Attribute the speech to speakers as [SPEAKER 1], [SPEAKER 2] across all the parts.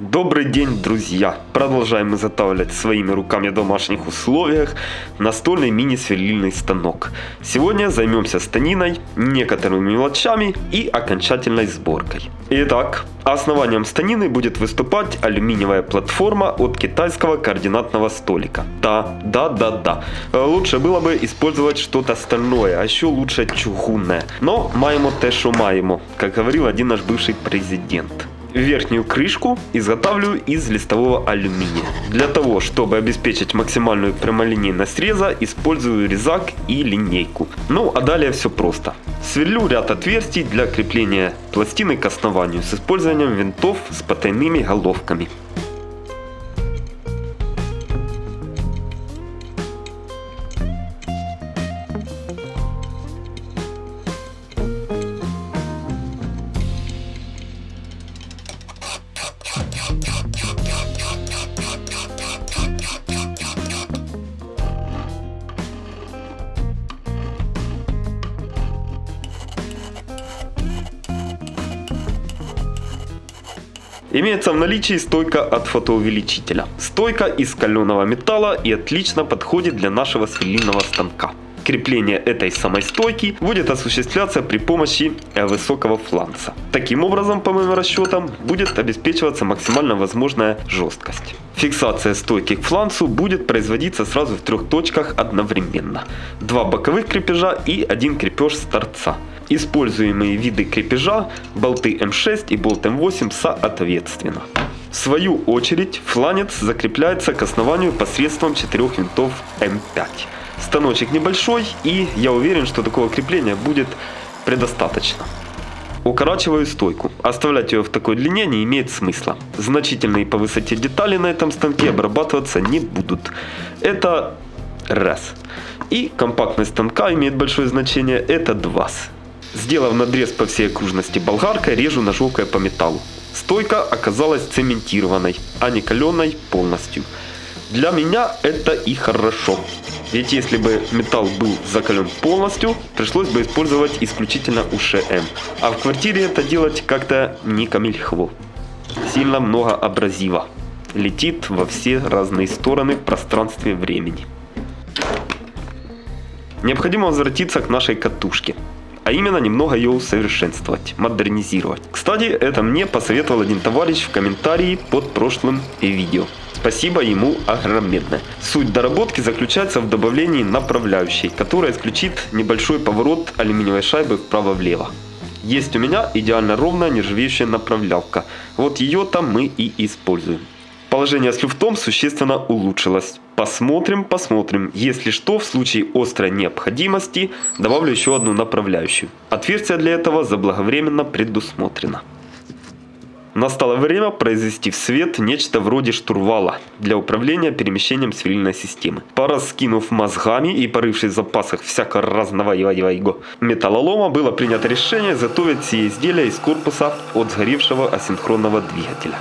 [SPEAKER 1] Добрый день, друзья! Продолжаем изготавливать своими руками в домашних условиях настольный мини-сверлильный станок. Сегодня займемся станиной, некоторыми мелочами и окончательной сборкой. Итак, основанием станины будет выступать алюминиевая платформа от китайского координатного столика. Да, да, да, да. Лучше было бы использовать что-то стальное, а еще лучше чугунное. Но маємо те, що маємо, как говорил один наш бывший президент. Верхнюю крышку изготавливаю из листового алюминия. Для того, чтобы обеспечить максимальную прямолинейность среза, использую резак и линейку. Ну а далее все просто. Сверлю ряд отверстий для крепления пластины к основанию с использованием винтов с потайными головками. Имеется в наличии стойка от фотоувеличителя. Стойка из каленого металла и отлично подходит для нашего сверлильного станка. Крепление этой самой стойки будет осуществляться при помощи высокого фланца. Таким образом, по моим расчетам, будет обеспечиваться максимально возможная жесткость. Фиксация стойки к фланцу будет производиться сразу в трех точках одновременно. Два боковых крепежа и один крепеж с торца. Используемые виды крепежа болты М6 и болт М8 соответственно. В свою очередь фланец закрепляется к основанию посредством четырех винтов М5. Станочек небольшой и я уверен, что такого крепления будет предостаточно. Укорачиваю стойку. Оставлять ее в такой длине не имеет смысла. Значительные по высоте детали на этом станке обрабатываться не будут. Это раз. И компактность станка имеет большое значение. Это два. Сделав надрез по всей окружности болгаркой, режу ножовкой по металлу. Стойка оказалась цементированной, а не каленой полностью. Для меня это и хорошо. Ведь если бы металл был закален полностью, пришлось бы использовать исключительно УШМ. А в квартире это делать как-то не камильхво. Сильно много абразива. Летит во все разные стороны в пространстве времени. Необходимо возвратиться к нашей катушке а именно немного ее усовершенствовать, модернизировать. Кстати, это мне посоветовал один товарищ в комментарии под прошлым видео. Спасибо ему огромное. Суть доработки заключается в добавлении направляющей, которая исключит небольшой поворот алюминиевой шайбы вправо-влево. Есть у меня идеально ровная нержавеющая направлялка. Вот ее-то мы и используем. Положение с люфтом существенно улучшилось. Посмотрим, посмотрим. Если что, в случае острой необходимости, добавлю еще одну направляющую. Отверстие для этого заблаговременно предусмотрено. Настало время произвести в свет нечто вроде штурвала для управления перемещением сверлильной системы. Пораскинув мозгами и порывшись в запасах всякого разного его металлолома, было принято решение изготовить все изделия из корпуса от сгоревшего асинхронного двигателя.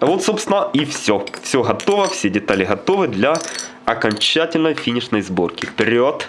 [SPEAKER 1] Вот, собственно, и все. Все готово, все детали готовы для окончательной финишной сборки. Вперед!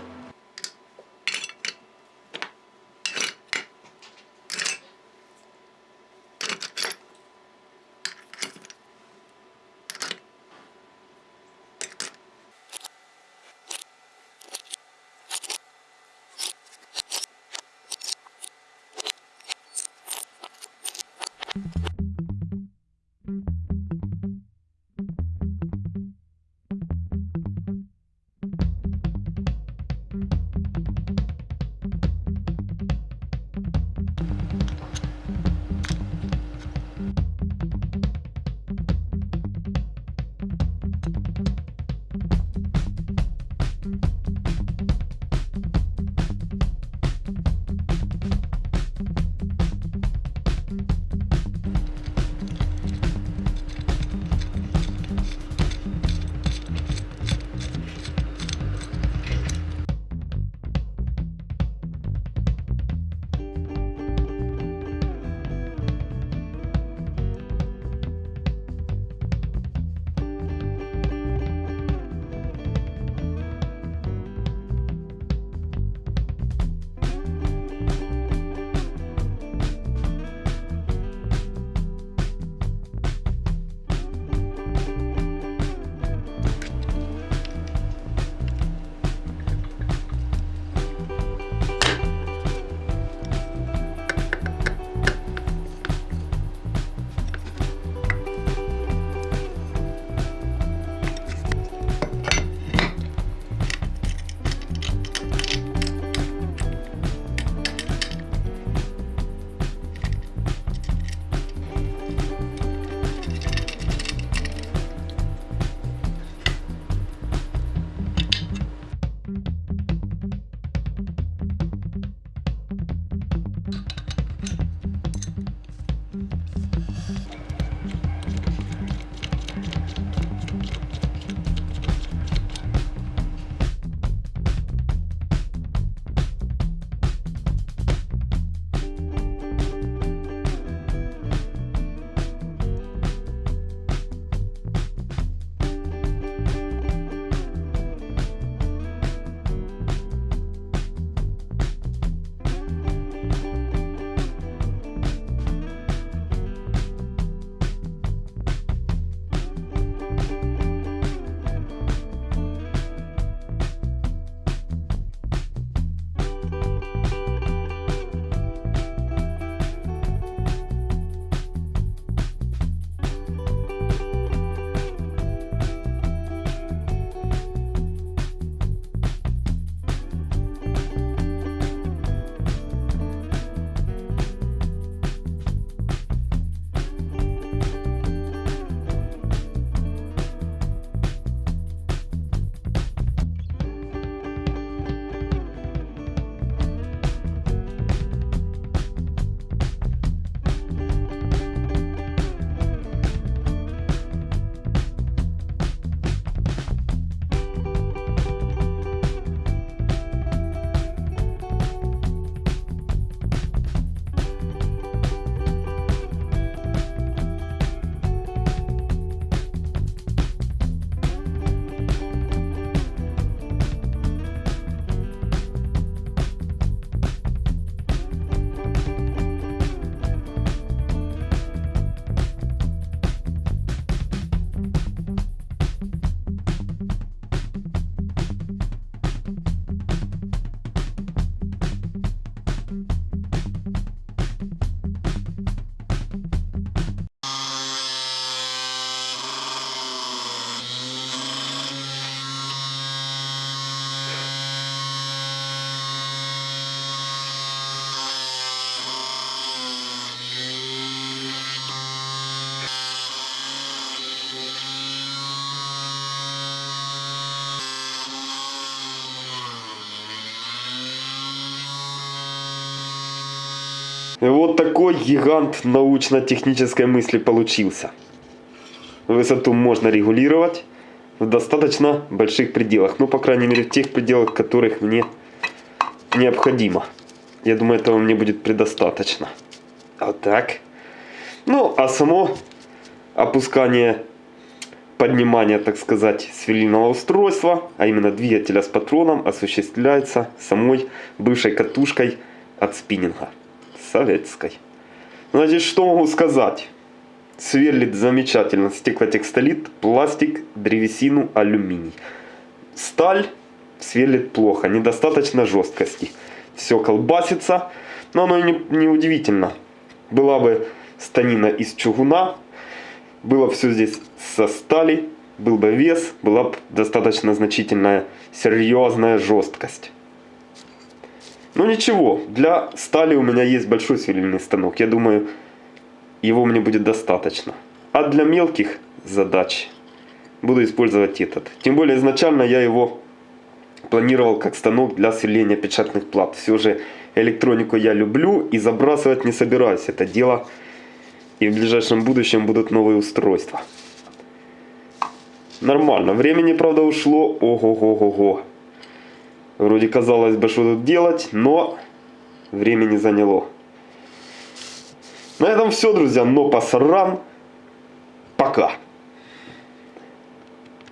[SPEAKER 1] Вот такой гигант научно-технической мысли получился. Высоту можно регулировать в достаточно больших пределах. Ну, по крайней мере, в тех пределах, которых мне необходимо. Я думаю, этого мне будет предостаточно. Вот так. Ну, а само опускание, поднимание, так сказать, сверлильного устройства, а именно двигателя с патроном, осуществляется самой бывшей катушкой от спиннинга советской. Значит, что могу сказать? Сверлит замечательно стеклотекстолит, пластик, древесину, алюминий. Сталь сверлит плохо, недостаточно жесткости. Все колбасится, но оно не, не удивительно. Была бы станина из чугуна, было все здесь со стали, был бы вес, была бы достаточно значительная, серьезная жесткость. Ну ничего, для стали у меня есть большой сверлильный станок. Я думаю, его мне будет достаточно. А для мелких задач буду использовать этот. Тем более изначально я его планировал как станок для сверления печатных плат. Все же электронику я люблю и забрасывать не собираюсь это дело. И в ближайшем будущем будут новые устройства. Нормально. Времени, правда, ушло. Ого-го-го-го. Вроде казалось бы, что тут делать, но времени заняло. На этом все, друзья. Но пасаран. Пока.